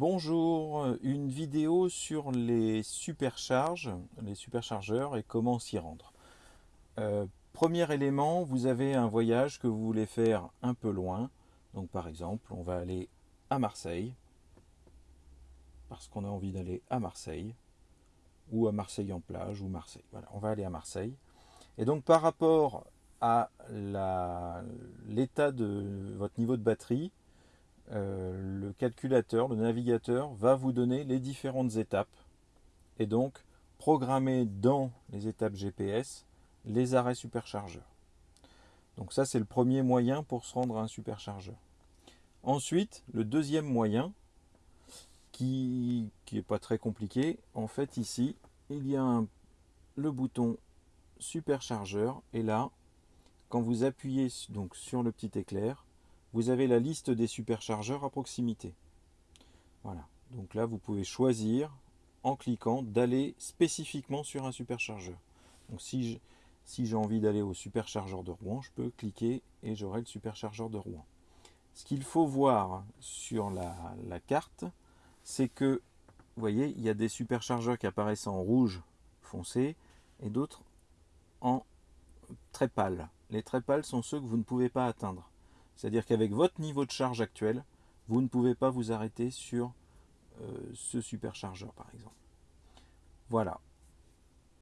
Bonjour, une vidéo sur les supercharges, les superchargeurs et comment s'y rendre. Euh, premier élément, vous avez un voyage que vous voulez faire un peu loin. Donc par exemple, on va aller à Marseille, parce qu'on a envie d'aller à Marseille, ou à Marseille en plage, ou Marseille. Voilà, on va aller à Marseille. Et donc par rapport à l'état de votre niveau de batterie, euh, le calculateur, le navigateur va vous donner les différentes étapes et donc programmer dans les étapes GPS les arrêts superchargeurs. Donc ça c'est le premier moyen pour se rendre à un superchargeur. Ensuite, le deuxième moyen, qui n'est pas très compliqué, en fait ici, il y a le bouton superchargeur et là, quand vous appuyez donc sur le petit éclair, vous avez la liste des superchargeurs à proximité. Voilà, donc là vous pouvez choisir en cliquant d'aller spécifiquement sur un superchargeur. Donc si j'ai envie d'aller au superchargeur de Rouen, je peux cliquer et j'aurai le superchargeur de Rouen. Ce qu'il faut voir sur la, la carte, c'est que, vous voyez, il y a des superchargeurs qui apparaissent en rouge foncé et d'autres en très pâle. Les très pâles sont ceux que vous ne pouvez pas atteindre. C'est-à-dire qu'avec votre niveau de charge actuel, vous ne pouvez pas vous arrêter sur euh, ce superchargeur par exemple. Voilà,